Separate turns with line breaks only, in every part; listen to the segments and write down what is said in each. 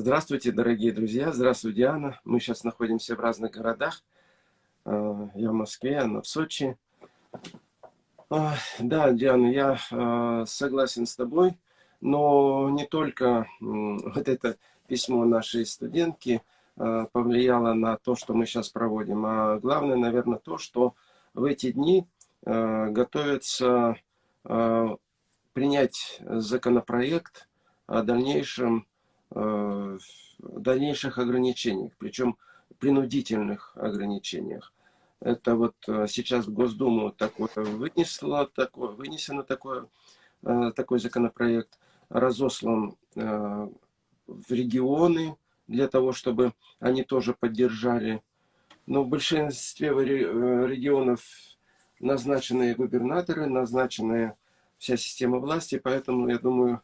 Здравствуйте, дорогие друзья. Здравствуй, Диана. Мы сейчас находимся в разных городах. А, я в Москве, она в Сочи. А, да, Диана, я а, согласен с тобой, но не только вот это письмо нашей студентки повлияло на то, что мы сейчас проводим, а главное, наверное, то, что в эти дни готовится принять законопроект о дальнейшем дальнейших ограничениях, причем принудительных ограничениях. Это вот э, сейчас в Госдуму такое вынесло, такое, вынесено такое, э, такой законопроект, разослан в регионы для того, чтобы они тоже поддержали. Но в большинстве регионов назначенные губернаторы, назначенная вся система власти, поэтому, я думаю,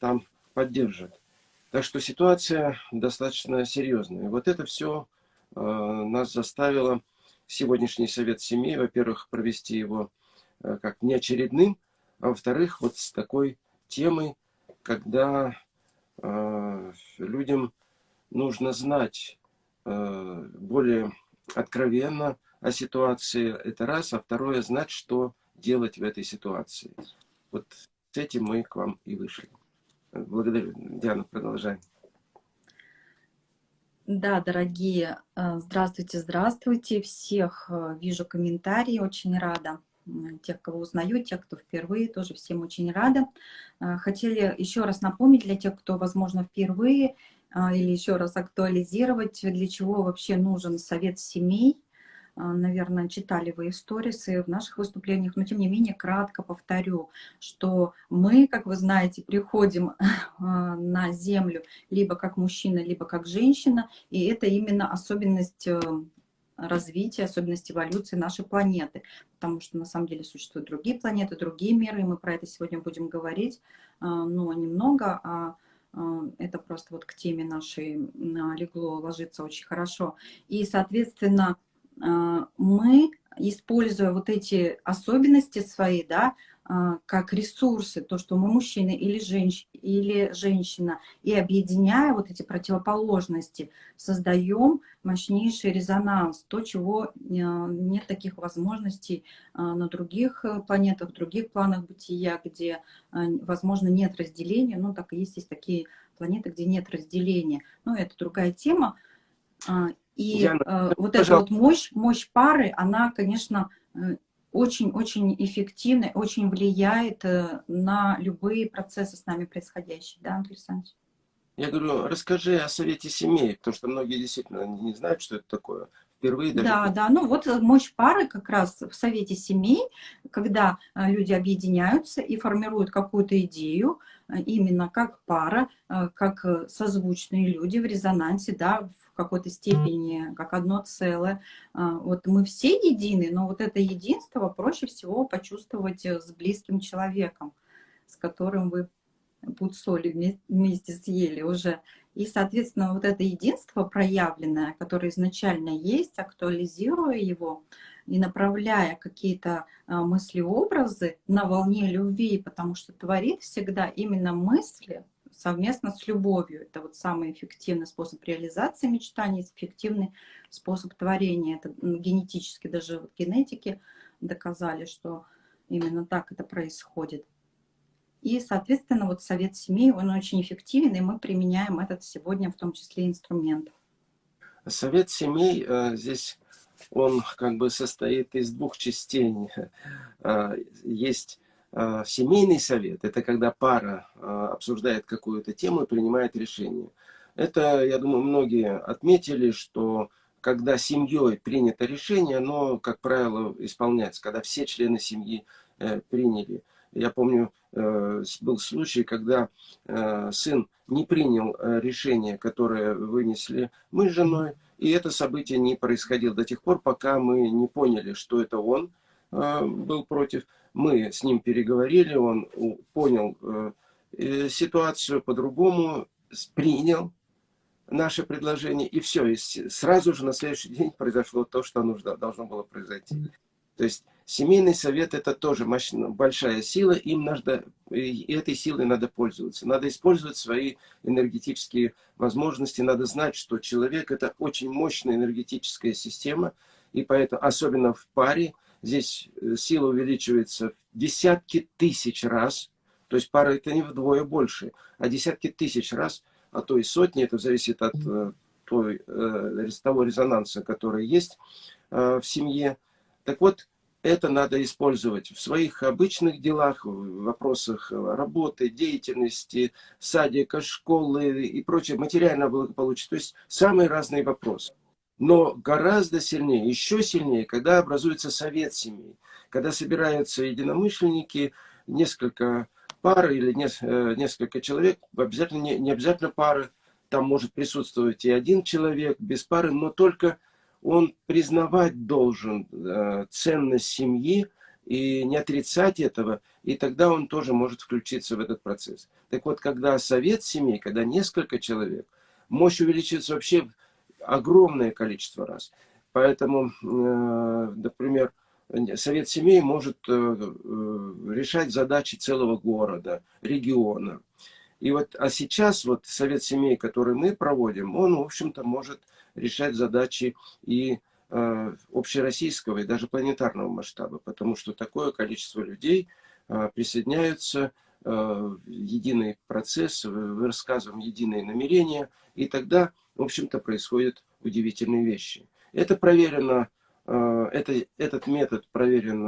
там поддержат. Так что ситуация достаточно серьезная. Вот это все э, нас заставило сегодняшний совет семьи, во-первых, провести его э, как неочередным, а во-вторых, вот с такой темой, когда э, людям нужно знать э, более откровенно о ситуации, это раз, а второе, знать, что делать в этой ситуации. Вот с этим мы к вам и вышли. Благодарю. Диана, продолжай.
Да, дорогие, э, здравствуйте, здравствуйте. Всех э, вижу комментарии, очень рада. Тех, кого узнаю, тех, кто впервые, тоже всем очень рада. Э, хотели еще раз напомнить для тех, кто, возможно, впервые, или еще раз актуализировать, для чего вообще нужен совет семей, наверное, читали вы историсы в наших выступлениях, но тем не менее кратко повторю, что мы, как вы знаете, приходим а, на Землю либо как мужчина, либо как женщина, и это именно особенность э, развития, особенность эволюции нашей планеты, потому что на самом деле существуют другие планеты, другие миры, и мы про это сегодня будем говорить, а, но немного, а это просто вот к теме нашей легло, ложится очень хорошо. И, соответственно, а, мы, используя вот эти особенности свои, да, а, как ресурсы, то, что мы мужчина или, женщ... или женщина, и объединяя вот эти противоположности, создаем мощнейший резонанс, то, чего а, нет таких возможностей на других э, планетах, других планах бытия, где, возможно, нет разделения, ну, так и есть, есть такие планеты, где нет разделения, но это другая тема, и Яна, э, вот пожалуйста. эта вот мощь, мощь пары, она, конечно, очень-очень э, эффективна, очень влияет э, на любые процессы с нами происходящие. Да, Андрей Александрович?
Я говорю, расскажи о совете семей, потому что многие действительно не знают, что это такое. Впервые
даже... Да, да, ну вот мощь пары как раз в совете семей, когда люди объединяются и формируют какую-то идею, именно как пара, как созвучные люди в резонансе, да, в какой-то степени, как одно целое. А, вот мы все едины, но вот это единство проще всего почувствовать э, с близким человеком, с которым вы пуд соли вместе съели уже. И, соответственно, вот это единство проявленное, которое изначально есть, актуализируя его и направляя какие-то а, мысли-образы на волне любви, потому что творит всегда именно мысли, совместно с любовью. Это вот самый эффективный способ реализации мечтаний, эффективный способ творения. Это генетически, даже вот генетики доказали, что именно так это происходит. И, соответственно, вот совет семей, он очень эффективен, и мы применяем этот сегодня в том числе инструмент.
Совет семей э, здесь, он как бы состоит из двух частей. Э, есть а, семейный совет – это когда пара обсуждает какую-то тему и принимает решение. Это, я думаю, многие отметили, что когда семьей принято решение, оно, как правило, исполняется, когда все члены семьи э, приняли. Я помню, э, был случай, когда э, сын не принял решение, которое вынесли мы с женой, и это событие не происходило до тех пор, пока мы не поняли, что это он был против, мы с ним переговорили, он понял э, ситуацию по-другому, принял наше предложение, и все. И сразу же на следующий день произошло то, что нужно, должно было произойти. То есть Семейный совет это тоже мощная, большая сила, им надо, и этой силой надо пользоваться. Надо использовать свои энергетические возможности, надо знать, что человек это очень мощная энергетическая система, и поэтому, особенно в паре, здесь э, сила увеличивается в десятки тысяч раз, то есть пара это не вдвое больше, а десятки тысяч раз, а то и сотни, это зависит от э, той, э, того резонанса, который есть в семье. Так вот, это надо использовать в своих обычных делах, в вопросах работы, деятельности, садика, школы и прочее, материального благополучия. То есть самые разные вопросы. Но гораздо сильнее, еще сильнее, когда образуется совет семей, когда собираются единомышленники, несколько пар или э, несколько человек, обязательно, не, не обязательно пары, там может присутствовать и один человек без пары, но только он признавать должен э, ценность семьи и не отрицать этого, и тогда он тоже может включиться в этот процесс. Так вот, когда совет семей, когда несколько человек, мощь увеличивается вообще огромное количество раз. Поэтому, э, например, совет семей может э, решать задачи целого города, региона. И вот, а сейчас вот совет семей, который мы проводим, он, в общем-то, может решать задачи и э, общероссийского, и даже планетарного масштаба, потому что такое количество людей э, присоединяются э, в единый процесс, вы рассказываем единые намерения, и тогда, в общем-то, происходят удивительные вещи. Это проверено, это, этот метод проверен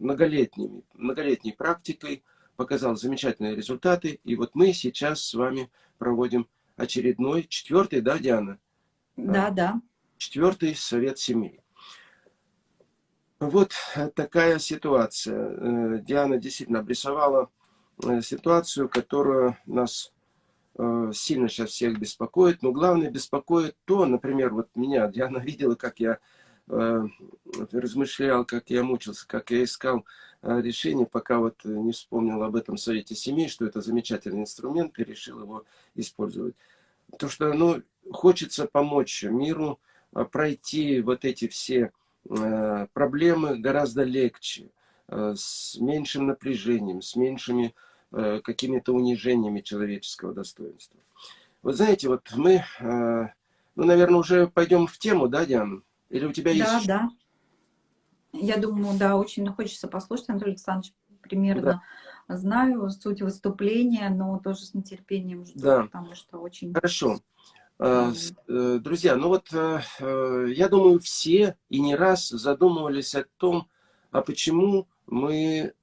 многолетними, многолетней практикой, показал замечательные результаты, и вот мы сейчас с вами проводим очередной, четвертый, да, Диана?
Да, да.
Четвертый совет семей. Вот такая ситуация. Э, Диана действительно обрисовала э, ситуацию, которая нас э, сильно сейчас всех беспокоит. Но главное беспокоит то, например, вот меня, Диана видела, как я размышлял, как я мучился, как я искал решение, пока вот не вспомнил об этом совете семей, что это замечательный инструмент и решил его использовать. То, что, ну, хочется помочь миру а, пройти вот эти все а, проблемы гораздо легче, а, с меньшим напряжением, с меньшими какими-то унижениями человеческого достоинства. Вот знаете, вот мы, ну, наверное, уже пойдем в тему, да, Диана? Или у тебя есть...
Да, да. Я думаю, да, очень хочется послушать, Анатолий Александрович, примерно да. Знаю суть выступления, но тоже с нетерпением жду, да. потому что очень...
Хорошо. Э, э, друзья, ну вот э, я думаю, все и не раз задумывались о том, а почему мы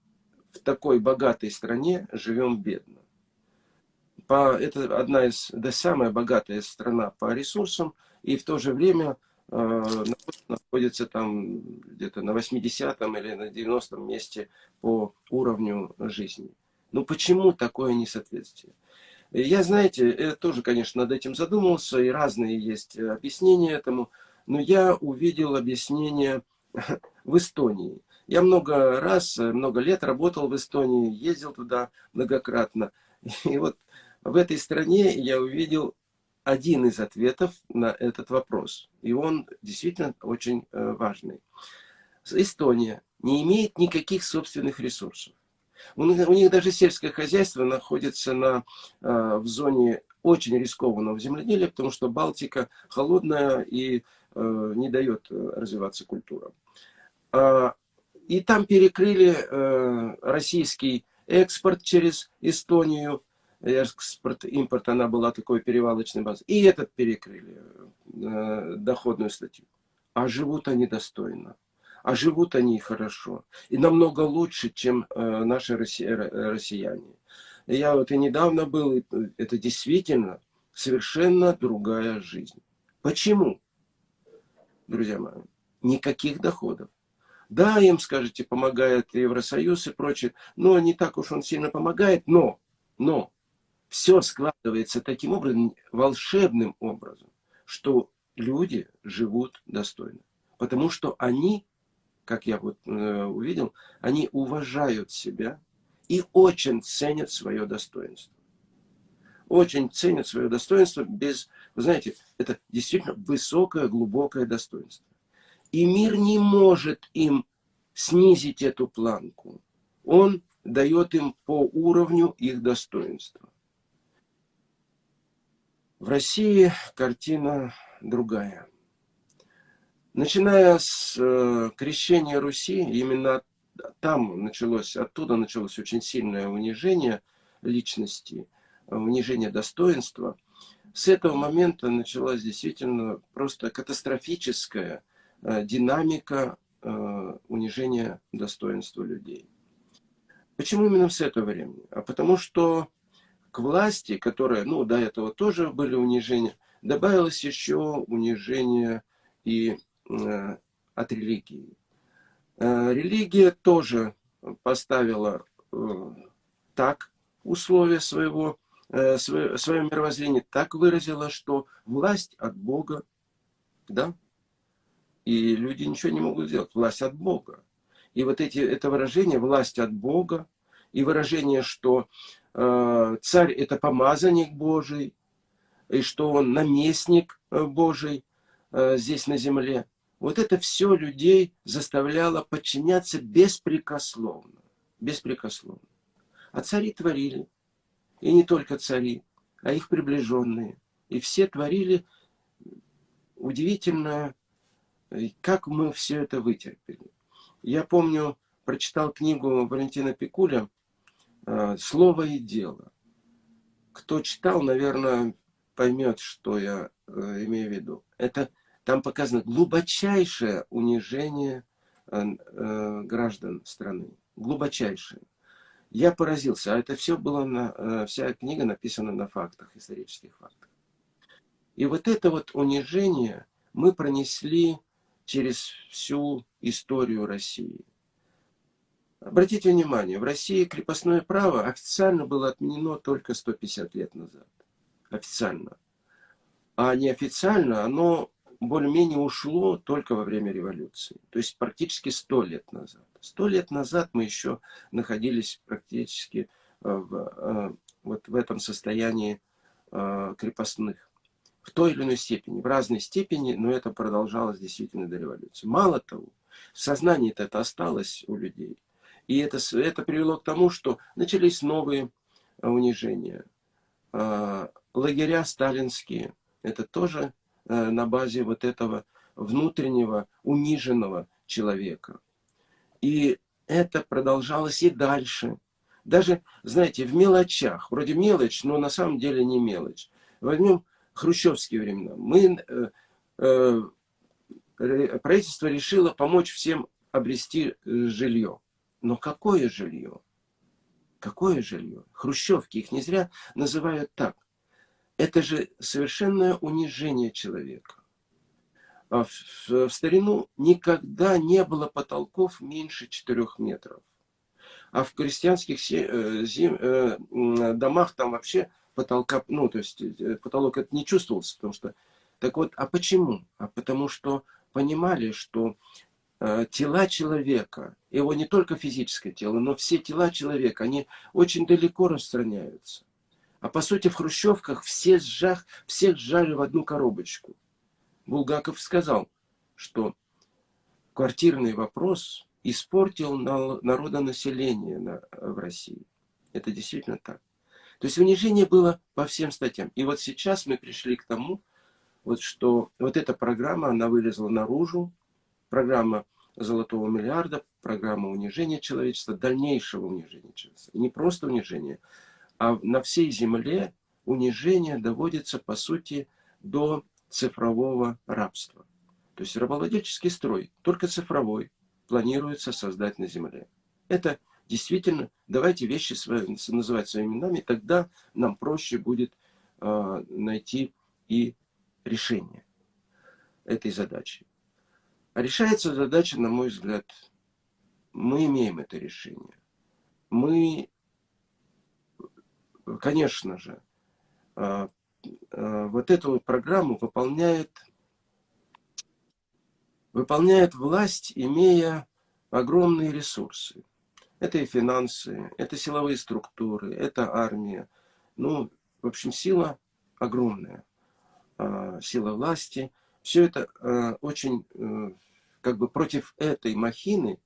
в такой богатой стране живем бедно. По, это одна из, да самая богатая страна по ресурсам, и в то же время находится там где-то на 80 или на 90 месте по уровню жизни. Ну почему такое несоответствие? Я, знаете, тоже, конечно, над этим задумался, и разные есть объяснения этому, но я увидел объяснение в Эстонии. Я много раз, много лет работал в Эстонии, ездил туда многократно. И вот в этой стране я увидел один из ответов на этот вопрос. И он действительно очень э, важный. Эстония не имеет никаких собственных ресурсов. У них, даже сельское хозяйство находится на, э, в зоне очень рискованного земледелия, потому что Балтика холодная и э, не дает развиваться культурам. А, и там перекрыли российский экспорт через Эстонию, экспорт, импорт, она была такой перевалочной базой. И этот перекрыли, доходную статью. А живут они достойно а живут они хорошо. И намного лучше, чем э, наши россияне. Я вот и недавно был, это действительно совершенно другая жизнь. Почему? Друзья мои, никаких доходов. Да, им, скажете, помогает Евросоюз и прочее, но не так уж он сильно помогает, но, но все складывается таким образом, волшебным образом, что люди живут достойно. Потому что они как я вот э, увидел, они уважают себя и очень ценят свое достоинство. Очень ценят свое достоинство без, вы знаете, это действительно высокое, глубокое достоинство. И мир не может им снизить эту планку. Он дает им по уровню их достоинства. В России картина другая. Начиная с э, крещения Руси, именно там началось, оттуда началось очень сильное унижение личности, унижение достоинства. С этого момента началась действительно просто катастрофическая э, динамика э, унижения достоинства людей. Почему именно с этого времени? А потому что к власти, которая, ну, до этого тоже были унижения, добавилось еще унижение и э, от религии. Э, религия тоже поставила э, так условия своего, э, свое, свое мировоззрение, так выразила, что власть от Бога, да, и люди ничего не могут сделать, власть от Бога. И вот эти, это выражение «власть от Бога» и выражение, что царь это помазанник Божий, и что он наместник э, Божий э, здесь на земле. Вот это все людей заставляло подчиняться беспрекословно. Беспрекословно. А цари творили. И не только цари, а их приближенные. И все творили удивительно, как мы все это вытерпели. Я помню, прочитал книгу Валентина Пикуля Э, слово и дело. Кто читал, наверное, поймет, что я э, имею в виду. Это там показано глубочайшее унижение э, граждан страны. Глубочайшее. Я поразился, а это все было на, вся книга написана на фактах, исторических фактах. И вот это вот унижение мы пронесли через всю историю России. Обратите внимание, в России крепостное право официально было отменено только 150 лет назад. Официально. А неофициально оно более-менее ушло только во время революции. То есть практически 100 лет назад. 100 лет назад мы еще находились практически э, в, э, вот в этом состоянии э, крепостных. В той или иной степени, в разной степени, но это продолжалось действительно до революции. Мало того, в сознании это осталось у людей – и это, это привело к тому, что начались новые а, унижения. А, лагеря сталинские, это тоже а, на базе вот этого внутреннего униженного человека. И это продолжалось и дальше. Даже, знаете, в мелочах, вроде мелочь, но на самом деле не мелочь. Возьмем хрущевские времена. Мы, э, э, правительство решило помочь всем обрести э, жилье. Но какое жилье? Какое жилье? Хрущевки, их не зря называют так. Это же совершенное унижение человека. А в, в старину никогда не было потолков меньше 4 метров. А в крестьянских э, зим, э, домах там вообще потолка, ну, то есть э, потолок это не чувствовался, потому что... Так вот, а почему? А потому что понимали, что тела человека, его не только физическое тело, но все тела человека, они очень далеко распространяются. А по сути в хрущевках все сжах, всех сжали в одну коробочку. Булгаков сказал, что квартирный вопрос испортил народонаселение на, в России. Это действительно так. То есть унижение было по всем статьям. И вот сейчас мы пришли к тому, вот что вот эта программа, она вылезла наружу, программа золотого миллиарда, программа унижения человечества, дальнейшего унижения человечества. И не просто унижения, а на всей земле унижение доводится, по сути, до цифрового рабства. То есть рабовладельческий строй, только цифровой, планируется создать на земле. Это действительно, давайте вещи свои, называть своими именами, тогда нам проще будет э, найти и решение этой задачи. Решается задача, на мой взгляд, мы имеем это решение. Мы, конечно же, а, а, вот эту программу выполняет, выполняет власть, имея огромные ресурсы. Это и финансы, это силовые структуры, это армия. Ну, в общем, сила огромная. А, сила власти – все это э, очень, э, как бы против этой махины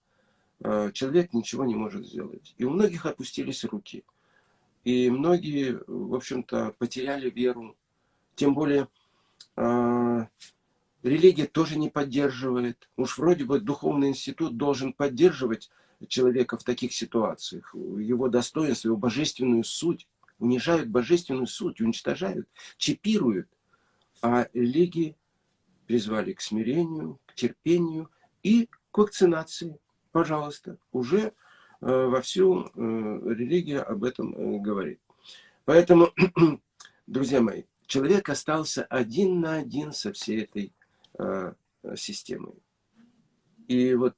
э, человек ничего не может сделать. И у многих опустились руки. И многие, в общем-то, потеряли веру. Тем более, э, религия тоже не поддерживает. Уж вроде бы духовный институт должен поддерживать человека в таких ситуациях, его достоинство, его божественную суть. Унижают божественную суть, уничтожают, чипируют. А религии призвали к смирению, к терпению и к вакцинации. Пожалуйста, уже э, вовсю э, религия об этом э, говорит. Поэтому, друзья мои, человек остался один на один со всей этой системой. И вот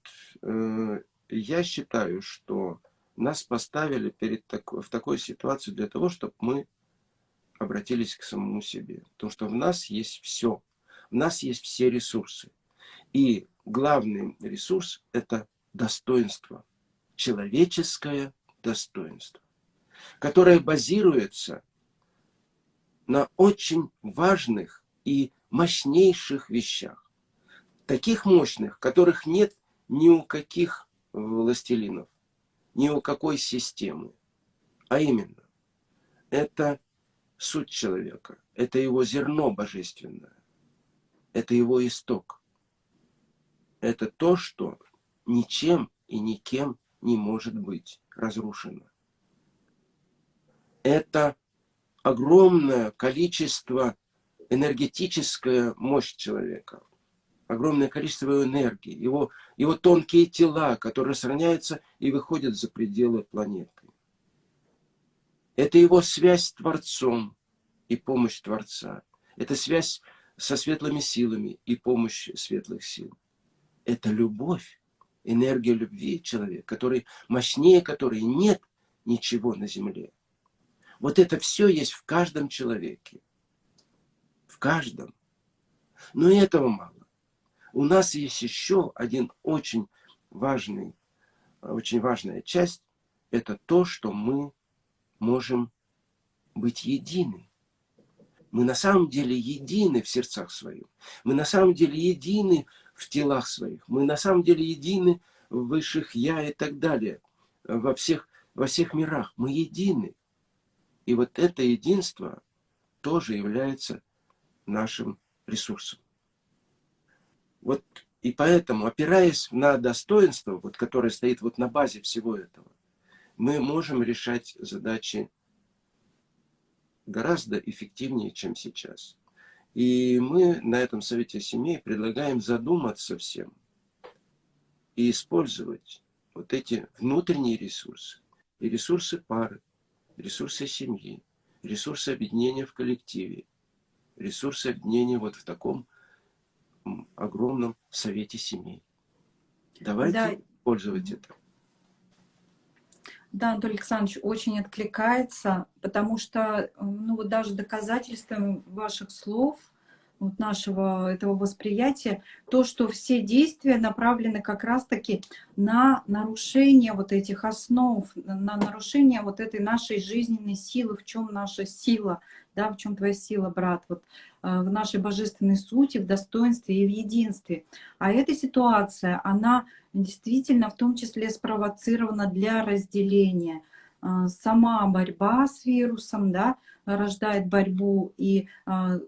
я считаю, что нас поставили перед так, в такой ситуации для того, чтобы мы обратились к самому себе. Потому что в нас есть все. В нас есть все ресурсы. И главный ресурс – это достоинство. Человеческое достоинство. Которое базируется на очень важных и мощнейших вещах. Таких мощных, которых нет ни у каких властелинов, ни у какой системы. А именно, это суть человека, это его зерно божественное, это его исток. Это то, что ничем и никем не может быть разрушено. Это огромное количество энергетическая мощь человека, огромное количество его энергии, его, его тонкие тела, которые сохраняются и выходят за пределы планеты. Это его связь с Творцом и помощь Творца. Это связь со светлыми силами и помощь светлых сил. Это любовь, энергия любви человека, который, мощнее которой нет ничего на земле. Вот это все есть в каждом человеке. В каждом. Но этого мало. У нас есть еще один очень важный, очень важная часть. Это то, что мы можем быть едины. Мы на самом деле едины в сердцах своих. Мы на самом деле едины в телах своих. Мы на самом деле едины в высших я и так далее. Во всех, во всех мирах. Мы едины. И вот это единство тоже является нашим ресурсом. Вот и поэтому, опираясь на достоинство, вот, которое стоит вот на базе всего этого, мы можем решать задачи гораздо эффективнее, чем сейчас. И мы на этом Совете Семей предлагаем задуматься всем и использовать вот эти внутренние ресурсы, и ресурсы пары, ресурсы семьи, ресурсы объединения в коллективе, ресурсы объединения вот в таком огромном Совете Семей. Давайте да. пользоваться это.
Да, Анатолий Александрович, очень откликается, потому что, ну вот даже доказательством ваших слов, вот нашего этого восприятия, то, что все действия направлены как раз-таки на нарушение вот этих основ, на нарушение вот этой нашей жизненной силы, в чем наша сила, да, в чем твоя сила, брат, вот э, в нашей божественной сути, в достоинстве и в единстве. А эта ситуация, она действительно в том числе спровоцирована для разделения. Э, сама борьба с вирусом да, рождает борьбу и э,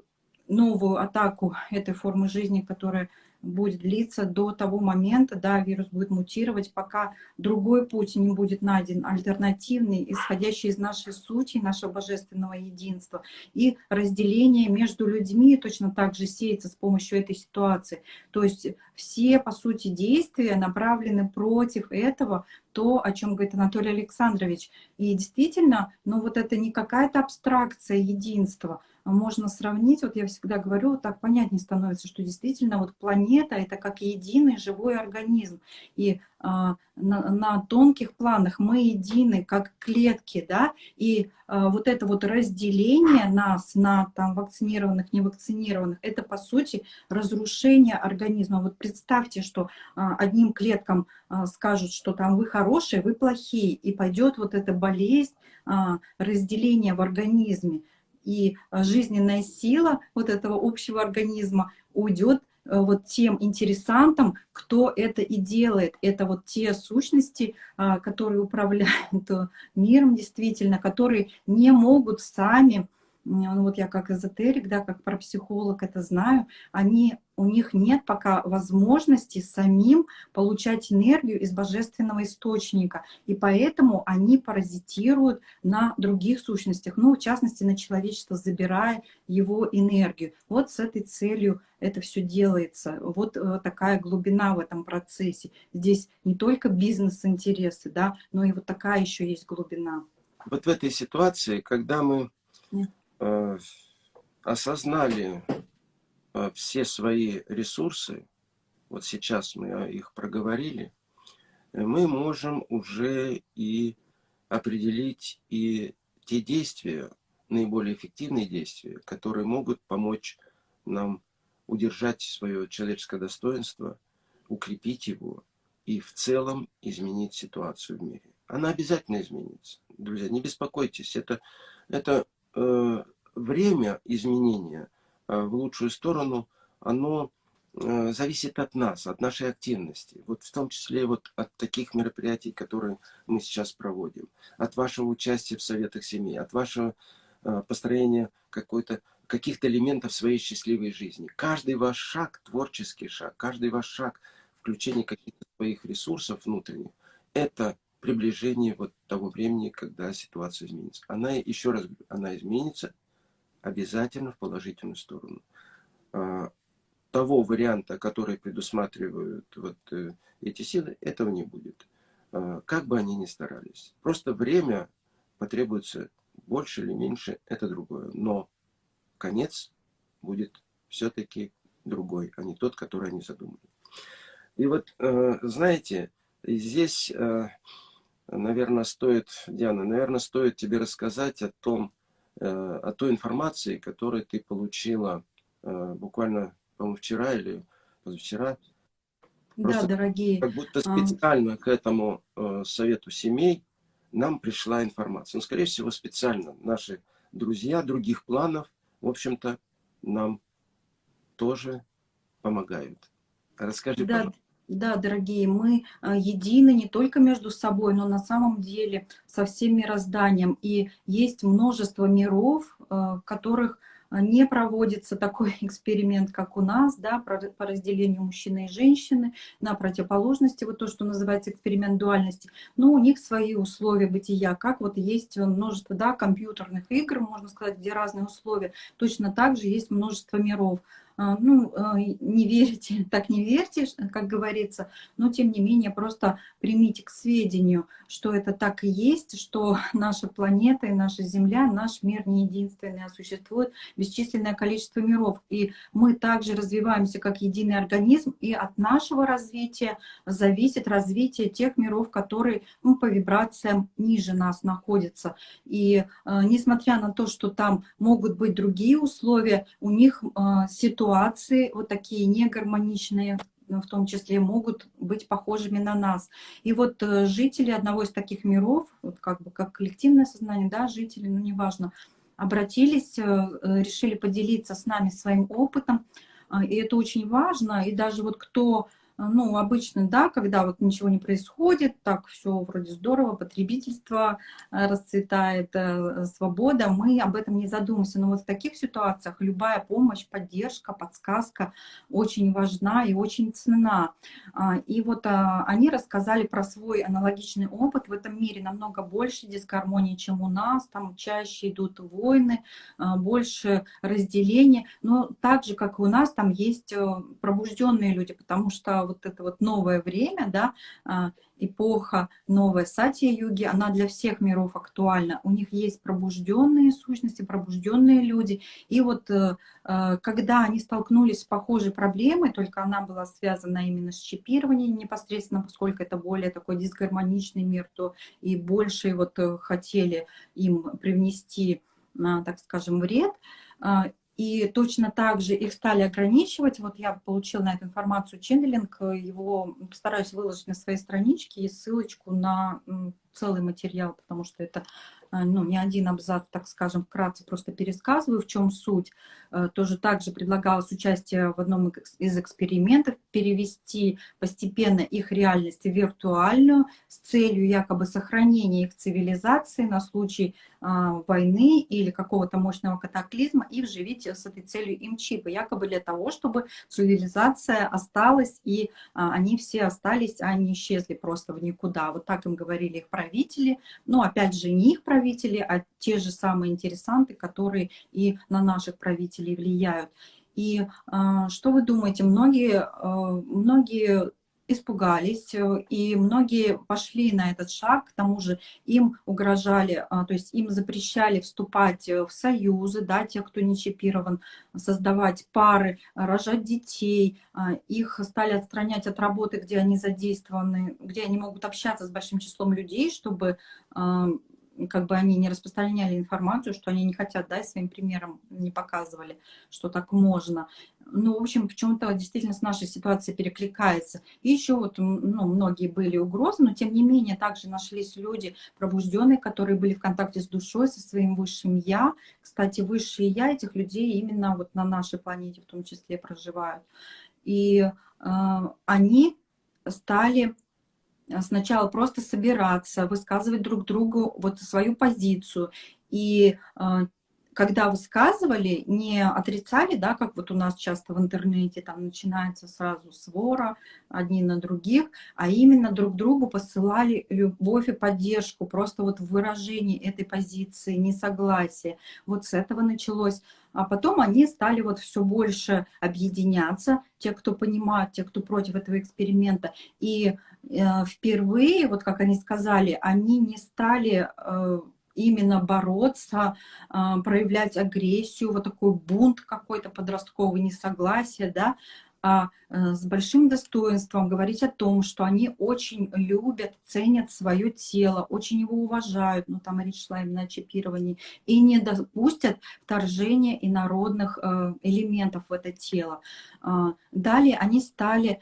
новую атаку этой формы жизни, которая будет длиться до того момента, да, вирус будет мутировать, пока другой путь не будет найден, альтернативный, исходящий из нашей сути, нашего божественного единства. И разделение между людьми точно так же сеется с помощью этой ситуации. То есть все, по сути, действия направлены против этого, то, о чем говорит Анатолий Александрович. И действительно, ну вот это не какая-то абстракция единства, можно сравнить, вот я всегда говорю, вот так понятнее становится, что действительно вот планета это как единый живой организм. И а, на, на тонких планах мы едины, как клетки, да, и а, вот это вот разделение нас на там вакцинированных, невакцинированных, это по сути разрушение организма. Вот представьте, что а, одним клеткам а, скажут, что там вы хорошие, вы плохие, и пойдет вот эта болезнь, а, разделение в организме и жизненная сила вот этого общего организма уйдет вот тем интересантам, кто это и делает. Это вот те сущности, а, которые управляют э, миром действительно, которые не могут сами ну вот я как эзотерик, да, как парапсихолог это знаю, они, у них нет пока возможности самим получать энергию из божественного источника, и поэтому они паразитируют на других сущностях, ну, в частности, на человечество, забирая его энергию. Вот с этой целью это все делается. Вот э, такая глубина в этом процессе. Здесь не только бизнес-интересы, да, но и вот такая еще есть глубина.
Вот в этой ситуации, когда мы Э, осознали э, все свои ресурсы, вот сейчас мы их проговорили, э, мы можем уже и определить и те действия, наиболее эффективные действия, которые могут помочь нам удержать свое человеческое достоинство, укрепить его и в целом изменить ситуацию в мире. Она обязательно изменится. Друзья, не беспокойтесь. Это, это Э, время изменения э, в лучшую сторону, оно э, зависит от нас, от нашей активности. Вот в том числе вот от таких мероприятий, которые мы сейчас проводим. От вашего участия в советах семьи, от вашего построения какой-то каких-то элементов своей счастливой жизни. Каждый ваш шаг, творческий шаг, каждый ваш шаг, включение каких-то своих ресурсов внутренних, это приближение вот того времени, когда ситуация изменится. Она, еще раз говорю, она изменится обязательно в положительную сторону. А, того варианта, который предусматривают вот э, эти силы, этого не будет. А, как бы они ни старались. Просто время потребуется больше или меньше, это другое. Но конец будет все-таки другой, а не тот, который они задумали. И вот, э, знаете, здесь э, наверное, стоит, Диана, наверное, стоит тебе рассказать о том, э, о той информации, которую ты получила э, буквально, по-моему, вчера или позавчера.
Просто да, дорогие.
Как будто специально а... к этому э, совету семей нам пришла информация. Ну, скорее всего, специально наши друзья других планов, в общем-то, нам тоже помогают. Расскажи,
да,
пожалуйста.
Да, дорогие, мы а, едины не только между собой, но на самом деле со всем мирозданием. И есть множество миров, а, в которых а, не проводится такой эксперимент, как у нас, да, по разделению мужчины и женщины на противоположности, вот то, что называется эксперимент дуальности, но у них свои условия бытия, как вот есть множество, да, компьютерных игр, можно сказать, где разные условия, точно так же есть множество миров. А, ну, а, не верите, так не верьте, как говорится, но тем не менее просто примите к сведению, что это так и есть, что наша планета и наша Земля, наш мир не единственный, а существует бесчисленное количество миров. И мы также развиваемся как единый организм, и от нашего развития зависит развитие тех миров, которые ну, по вибрациям ниже нас находятся. И э, несмотря на то, что там могут быть другие условия, у них э, ситуация ситуации, вот такие негармоничные, в том числе, могут быть похожими на нас. И вот э, жители одного из таких миров, вот как бы как коллективное сознание, да, жители, ну неважно, обратились, э, э, решили поделиться с нами своим опытом, и это очень важно, и даже вот кто ну, обычно, да, когда вот ничего не происходит, так все вроде здорово, потребительство э, расцветает, э, свобода, мы об этом не задумываемся. Но вот в таких ситуациях любая помощь, поддержка, подсказка очень важна и очень ценна. А, и вот а, они рассказали про свой аналогичный опыт. В этом мире намного больше дисгармонии, чем у нас. Там чаще идут войны, больше разделения. Но так же, как и у нас, там есть э, пробужденные люди, потому что вот это вот новое время, да, а, эпоха новая сатья-юги, она для всех миров актуальна. У них есть пробужденные сущности, пробужденные люди. И вот э, э, когда они столкнулись с похожей проблемой, только она была связана именно с чипированием непосредственно, поскольку это более такой дисгармоничный мир, то и больше вот э, хотели им привнести, так скажем, вред. И точно так же их стали ограничивать. Вот я получила на эту информацию ченнелинг, его постараюсь выложить на своей страничке и ссылочку на целый материал, потому что это ну, не один абзац, так скажем, вкратце просто пересказываю, в чем суть. Э, тоже также предлагалось участие в одном из экспериментов, перевести постепенно их реальность в виртуальную с целью якобы сохранения их цивилизации на случай а, войны или какого-то мощного катаклизма и вживить с этой целью им чипы, якобы для того, чтобы цивилизация осталась и они все остались, а не исчезли просто в никуда. Вот так им говорили их правители, но опять же не их правители, а те же самые интересанты, которые и на наших правителей влияют. И э, что вы думаете, многие, э, многие испугались, э, и многие пошли на этот шаг, к тому же им угрожали, а, то есть им запрещали вступать э, в союзы, да, тех, кто не чипирован, создавать пары, рожать детей, а, их стали отстранять от работы, где они задействованы, где они могут общаться с большим числом людей, чтобы а, как бы они не распространяли информацию, что они не хотят, да, своим примером не показывали, что так можно. Ну, в общем, в чем-то действительно с нашей ситуацией перекликается. И еще вот, ну, многие были угрозы, но тем не менее также нашлись люди пробужденные, которые были в контакте с душой, со своим высшим Я. Кстати, высшие Я этих людей именно вот на нашей планете в том числе проживают. И э, они стали сначала просто собираться, высказывать друг другу вот свою позицию. И а, когда высказывали, не отрицали, да, как вот у нас часто в интернете, там начинается сразу свора одни на других, а именно друг другу посылали любовь и поддержку, просто вот в выражении этой позиции, несогласия. Вот с этого началось. А потом они стали вот все больше объединяться, те, кто понимают, те, кто против этого эксперимента. И э, впервые, вот как они сказали, они не стали... Э, именно бороться, а, проявлять агрессию, вот такой бунт какой-то подростковый, несогласие, да, а э, с большим достоинством говорить о том, что они очень любят, ценят свое тело, очень его уважают, ну там речь шла именно о чипировании, и не допустят вторжения инородных э, элементов в это тело. А, далее они стали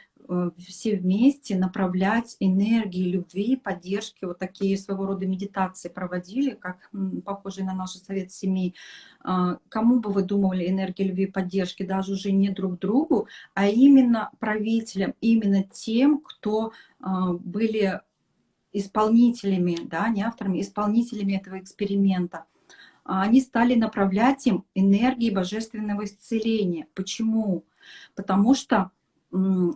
все вместе направлять энергии любви, поддержки, вот такие своего рода медитации проводили, как похожие на наш совет семей. А, кому бы вы думали энергии любви поддержки, даже уже не друг другу, а именно правителям, именно тем, кто а, были исполнителями, да, не авторами, исполнителями этого эксперимента. А, они стали направлять им энергии божественного исцеления. Почему? Потому что Э,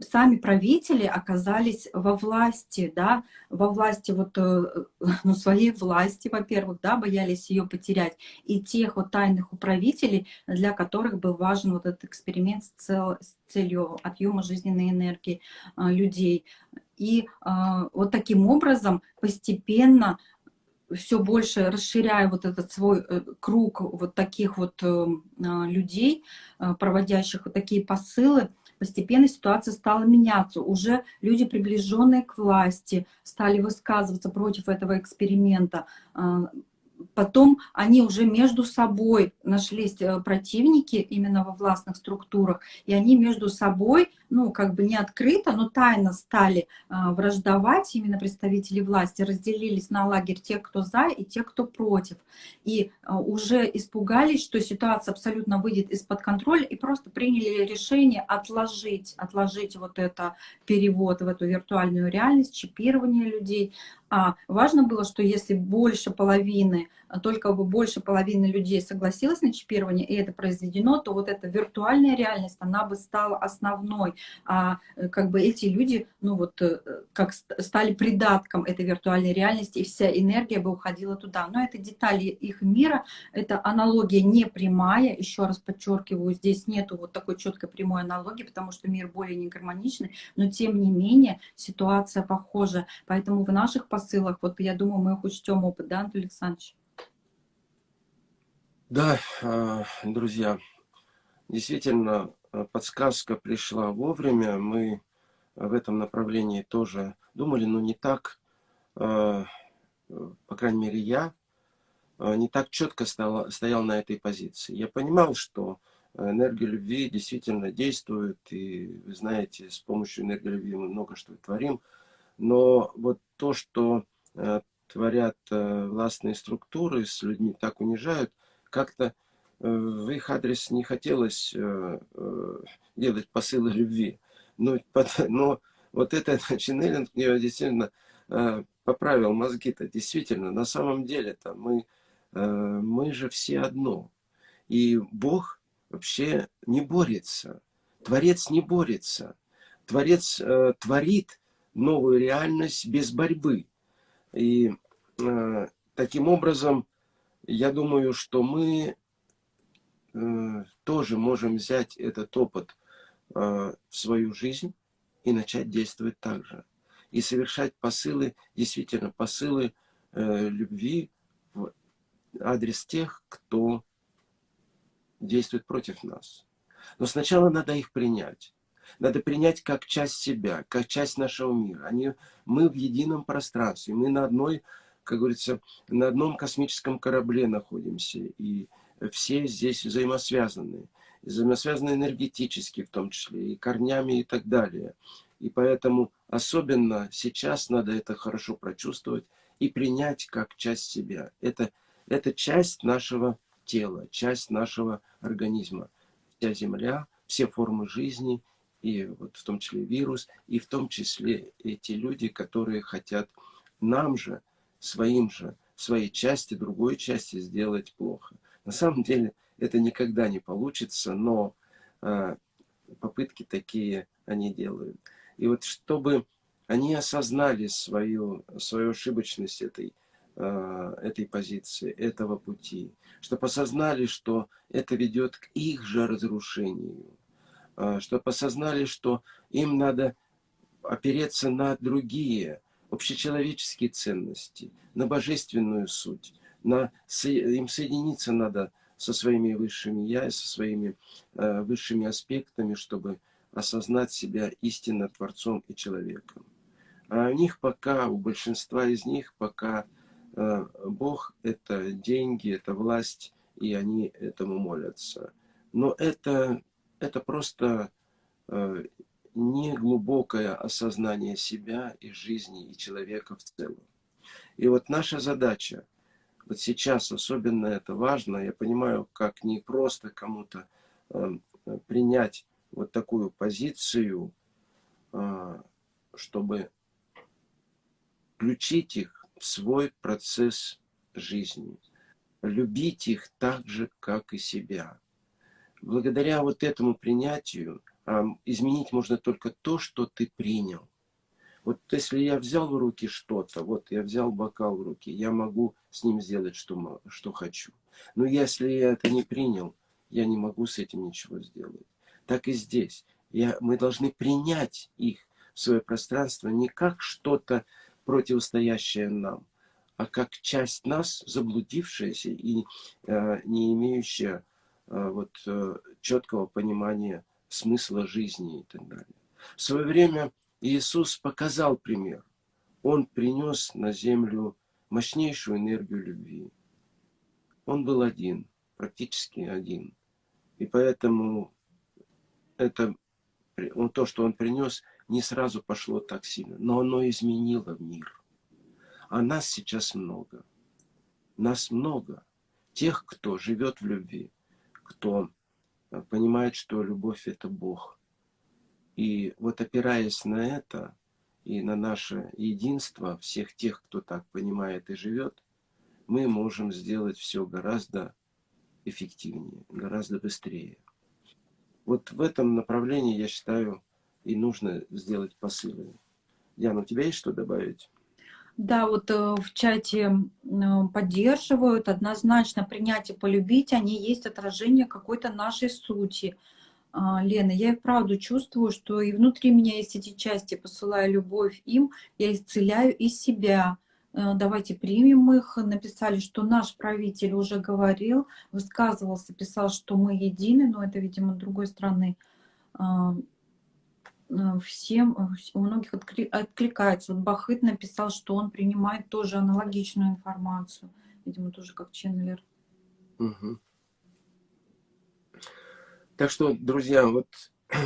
сами правители оказались во власти, да, во власти вот, э, ну, своей власти, во-первых, да, боялись ее потерять, и тех вот тайных управителей, для которых был важен вот этот эксперимент с, цел, с целью отъема жизненной энергии а, людей. И а, вот таким образом постепенно все больше расширяя вот этот свой э, круг вот таких вот э, а, людей, проводящих вот такие посылы, постепенно ситуация стала меняться. Уже люди, приближенные к власти, стали высказываться против этого эксперимента. А, потом они уже между собой нашлись э, противники именно во властных структурах, и они между собой, ну, как бы не открыто, но тайно стали а, враждовать, именно представители власти, разделились на лагерь тех, кто за, и тех, кто против. И а, уже испугались, что ситуация абсолютно выйдет из-под контроля, и просто приняли решение отложить, отложить вот это перевод в эту виртуальную реальность, чипирование людей, а важно было, что если больше половины, только бы больше половины людей согласилась на чипирование, и это произведено, то вот эта виртуальная реальность, она бы стала основной. А э, как бы эти люди, ну вот, э, как стали придатком этой виртуальной реальности, и вся энергия бы уходила туда. Но это детали их мира, это аналогия не прямая, еще раз подчеркиваю, здесь нету вот такой четкой прямой аналогии, потому что мир более негармоничный, но тем не менее ситуация похожа. Поэтому в наших посылах. Вот я думаю, мы их учтем опыт, да, Антон Александрович?
Да, а, друзья, действительно, а, подсказка пришла вовремя. Мы в этом направлении тоже думали, но не так, а, по крайней мере, я не так четко стоял, стоял на этой позиции. Я понимал, что энергия любви действительно действует, и вы знаете, с помощью энергии любви мы много что творим, но вот то, что творят властные структуры, с людьми так унижают, как-то в их адрес не хотелось делать посылы любви. Но, но вот этот ченнелинг мне действительно поправил мозги-то. Действительно, на самом деле-то мы, мы же все одно. И Бог вообще не борется. Творец не борется. Творец э, творит новую реальность без борьбы. И э, таким образом, я думаю, что мы э, тоже можем взять этот опыт э, в свою жизнь и начать действовать так же. И совершать посылы, действительно посылы э, любви в адрес тех, кто действуют против нас. Но сначала надо их принять. Надо принять как часть себя, как часть нашего мира. Они, мы в едином пространстве, мы на одной, как говорится, на одном космическом корабле находимся. И все здесь взаимосвязаны. Взаимосвязаны энергетически в том числе, и корнями и так далее. И поэтому особенно сейчас надо это хорошо прочувствовать и принять как часть себя. Это, это часть нашего тела, часть нашего организма. Вся Земля, все формы жизни, и вот в том числе вирус, и в том числе эти люди, которые хотят нам же, своим же, своей части, другой части сделать плохо. На самом деле это никогда не получится, но э, попытки такие они делают. И вот чтобы они осознали свою, свою ошибочность этой Э, этой позиции, этого пути, чтобы осознали, что это ведет к их же разрушению, э, чтобы осознали, что им надо опереться на другие общечеловеческие ценности, на божественную суть, на, им соединиться надо со своими высшими я, со своими э, высшими аспектами, чтобы осознать себя истинно Творцом и человеком. А у них пока, у большинства из них пока Э, Бог – это деньги, это власть, и они этому молятся. Но это, это просто э, не глубокое осознание себя и жизни, и человека в целом. И вот наша задача, вот сейчас особенно это важно, я понимаю, как не просто кому-то э, принять вот такую позицию, чтобы включить их свой процесс жизни. Любить их так же, как и себя. Благодаря вот этому принятию изменить можно только то, что ты принял. Вот если я взял в руки что-то, вот я взял бокал в руки, я могу с ним сделать, что, что хочу. Но если я это не принял, я не могу с этим ничего сделать. Так и здесь. Я, мы должны принять их в свое пространство не как что-то противостоящее нам, а как часть нас, заблудившаяся и э, не имеющая э, вот, э, четкого понимания смысла жизни и так далее. В свое время Иисус показал пример. Он принес на землю мощнейшую энергию любви. Он был один, практически один. И поэтому это, то, что он принес, не сразу пошло так сильно, но оно изменило мир. А нас сейчас много. Нас много. Тех, кто живет в любви, кто понимает, что любовь – это Бог. И вот опираясь на это и на наше единство всех тех, кто так понимает и живет, мы можем сделать все гораздо эффективнее, гораздо быстрее. Вот в этом направлении, я считаю, и нужно сделать посылы. Диана, у тебя есть что добавить?
Да, вот э, в чате поддерживают однозначно принять и полюбить, они есть отражение какой-то нашей сути. А, Лена, я и правду чувствую, что и внутри меня есть эти части, посылаю любовь им, я исцеляю и себя. Э, давайте примем их. Написали, что наш правитель уже говорил, высказывался, писал, что мы едины, но это, видимо, другой стороны а, Э, всем, э, у многих откликается. Вот Бахыт написал, что он принимает тоже аналогичную информацию. Видимо, тоже как ченнелер.
Угу. Так что, друзья, вот...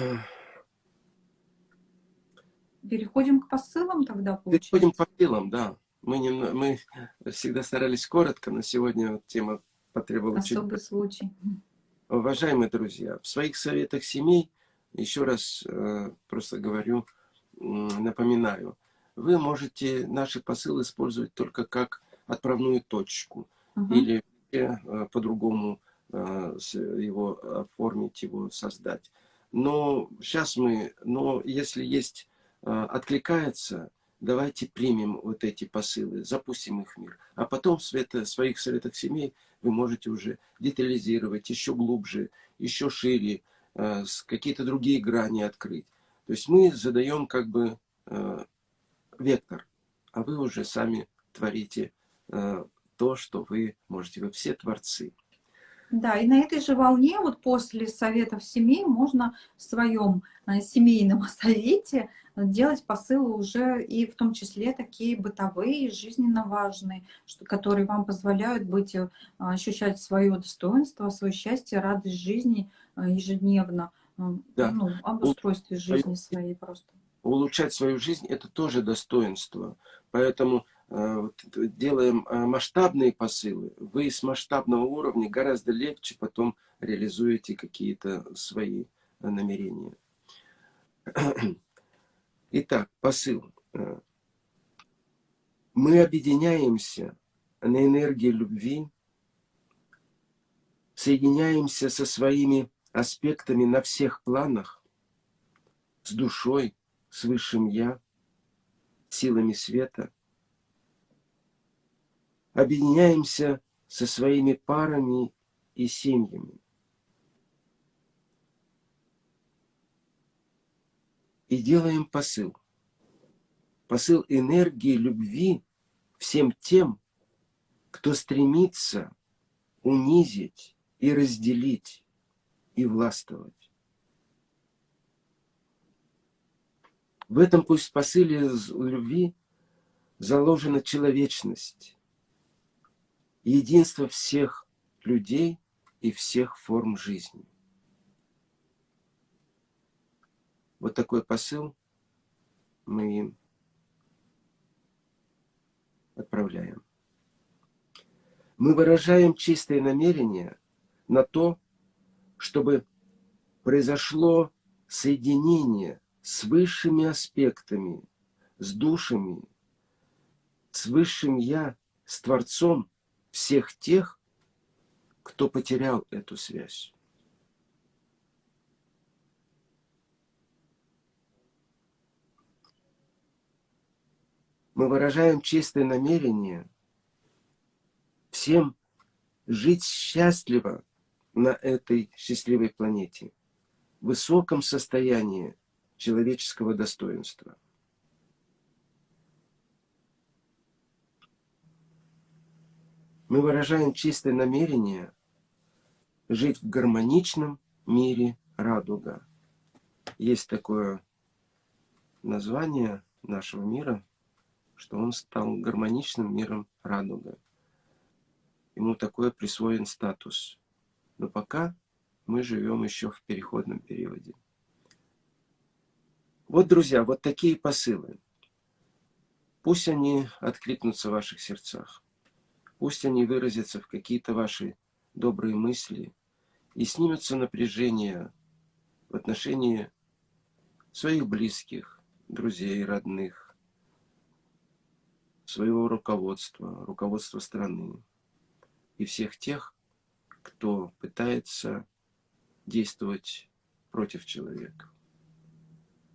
Переходим к посылам тогда,
получается? Переходим к посылам, да. Мы, не, мы всегда старались коротко, но сегодня вот тема потребовала
Особый чуть... случай.
Уважаемые друзья, в своих советах семей, еще раз э, просто говорю, напоминаю, вы можете наши посылы использовать только как отправную точку. Угу. Или э, по-другому э, его оформить, его создать. Но сейчас мы, но если есть, откликается, давайте примем вот эти посылы, запустим их в мир. А потом в света, своих советах семей вы можете уже детализировать еще глубже, еще шире, какие-то другие грани открыть. То есть мы задаем как бы э, вектор, а вы уже сами творите э, то, что вы можете. Вы все творцы.
Да, и на этой же волне, вот после советов семей, можно в своем э, семейном совете делать посылы уже и в том числе такие бытовые, жизненно важные, которые вам позволяют быть, э, ощущать свое достоинство, свое счастье, радость жизни э, ежедневно, да. ну, об устройстве жизни своей просто.
Улучшать свою жизнь – это тоже достоинство. Поэтому Э, делаем э, масштабные посылы, вы с масштабного уровня гораздо легче потом реализуете какие-то свои э, намерения. Итак, посыл. Мы объединяемся на энергии любви, соединяемся со своими аспектами на всех планах, с душой, с высшим Я, силами света – объединяемся со своими парами и семьями. И делаем посыл. Посыл энергии любви всем тем, кто стремится унизить и разделить и властвовать. В этом пусть посыле любви заложена человечность, единство всех людей и всех форм жизни. Вот такой посыл мы им отправляем. Мы выражаем чистое намерение на то, чтобы произошло соединение с высшими аспектами, с душами, с высшим Я, с Творцом, всех тех, кто потерял эту связь. Мы выражаем чистое намерение всем жить счастливо на этой счастливой планете, в высоком состоянии человеческого достоинства. мы выражаем чистое намерение жить в гармоничном мире радуга. Есть такое название нашего мира, что он стал гармоничным миром радуга. Ему такой присвоен статус. Но пока мы живем еще в переходном периоде. Вот, друзья, вот такие посылы. Пусть они откликнутся в ваших сердцах. Пусть они выразятся в какие-то ваши добрые мысли и снимется напряжение в отношении своих близких, друзей, родных, своего руководства, руководства страны и всех тех, кто пытается действовать против человека.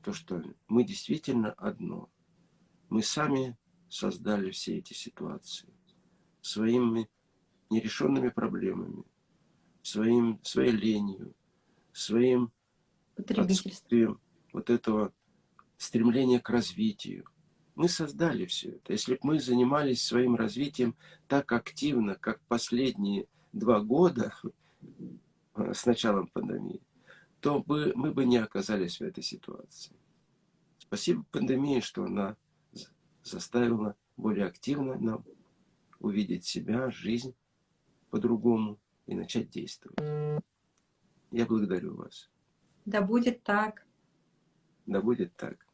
То, что мы действительно одно. Мы сами создали все эти ситуации своими нерешенными проблемами, своим, своей ленью, своим отсутствием вот этого стремления к развитию. Мы создали все это. Если бы мы занимались своим развитием так активно, как последние два года с началом пандемии, то бы, мы бы не оказались в этой ситуации. Спасибо пандемии, что она заставила более активно нам увидеть себя, жизнь по-другому и начать действовать. Я благодарю вас.
Да будет так.
Да будет так.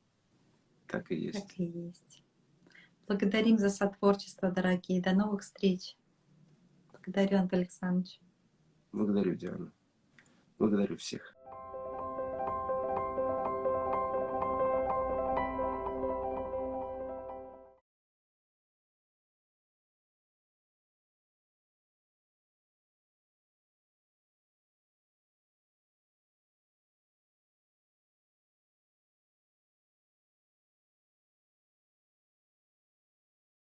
Так и есть.
Так и есть. Благодарим за сотворчество, дорогие. До новых встреч. Благодарю, Антон Александрович.
Благодарю, Диана. Благодарю всех.